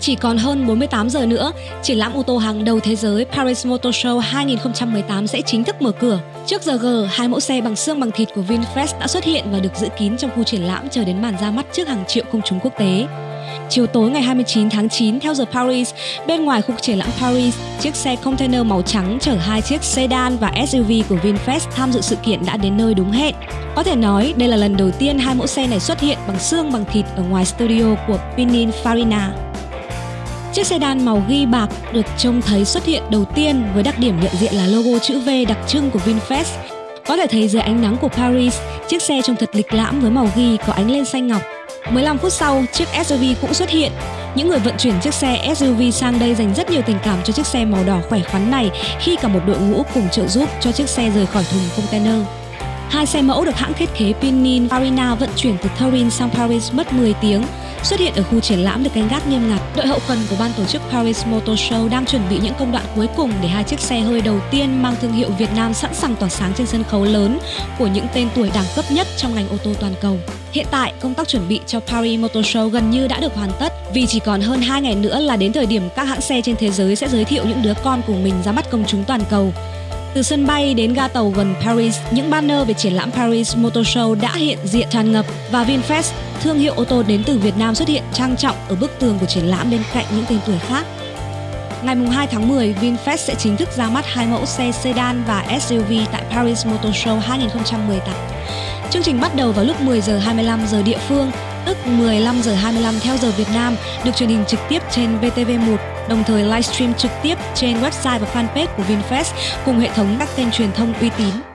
Chỉ còn hơn 48 giờ nữa, triển lãm ô tô hàng đầu thế giới Paris Motor Show 2018 sẽ chính thức mở cửa. Trước giờ G, hai mẫu xe bằng xương bằng thịt của VinFast đã xuất hiện và được giữ kín trong khu triển lãm chờ đến màn ra mắt trước hàng triệu công chúng quốc tế. Chiều tối ngày 29 tháng 9 theo giờ Paris, bên ngoài khu triển lãm Paris, chiếc xe container màu trắng chở hai chiếc sedan và SUV của VinFast tham dự sự kiện đã đến nơi đúng hẹn. Có thể nói đây là lần đầu tiên hai mẫu xe này xuất hiện bằng xương bằng thịt ở ngoài studio của Pininfarina. Chiếc sedan màu ghi bạc được trông thấy xuất hiện đầu tiên với đặc điểm nhận diện là logo chữ V đặc trưng của VinFast. Có thể thấy dưới ánh nắng của Paris, chiếc xe trông thật lịch lãm với màu ghi có ánh lên xanh ngọc. 15 phút sau, chiếc SUV cũng xuất hiện. Những người vận chuyển chiếc xe SUV sang đây dành rất nhiều tình cảm cho chiếc xe màu đỏ khỏe khoắn này khi cả một đội ngũ cùng trợ giúp cho chiếc xe rời khỏi thùng container. Hai xe mẫu được hãng thiết kế Pinin Farina vận chuyển từ Turin sang Paris mất 10 tiếng xuất hiện ở khu triển lãm được canh gác nghiêm ngặt. Đội hậu cần của ban tổ chức Paris Motor Show đang chuẩn bị những công đoạn cuối cùng để hai chiếc xe hơi đầu tiên mang thương hiệu Việt Nam sẵn sàng tỏa sáng trên sân khấu lớn của những tên tuổi đẳng cấp nhất trong ngành ô tô toàn cầu. Hiện tại, công tác chuẩn bị cho Paris Motor Show gần như đã được hoàn tất vì chỉ còn hơn 2 ngày nữa là đến thời điểm các hãng xe trên thế giới sẽ giới thiệu những đứa con của mình ra mắt công chúng toàn cầu. Từ sân bay đến ga tàu gần Paris, những banner về triển lãm Paris Motor Show đã hiện diện tràn ngập và VinFast, thương hiệu ô tô đến từ Việt Nam xuất hiện trang trọng ở bức tường của triển lãm bên cạnh những tên tuổi khác. Ngày 2 tháng 10, VinFast sẽ chính thức ra mắt hai mẫu xe sedan và SUV tại Paris Motor Show 2018. Chương trình bắt đầu vào lúc 10 giờ 25 giờ địa phương, tức 15 giờ 25 theo giờ Việt Nam, được truyền hình trực tiếp trên VTV1 đồng thời livestream trực tiếp trên website và fanpage của VinFast cùng hệ thống các kênh truyền thông uy tín.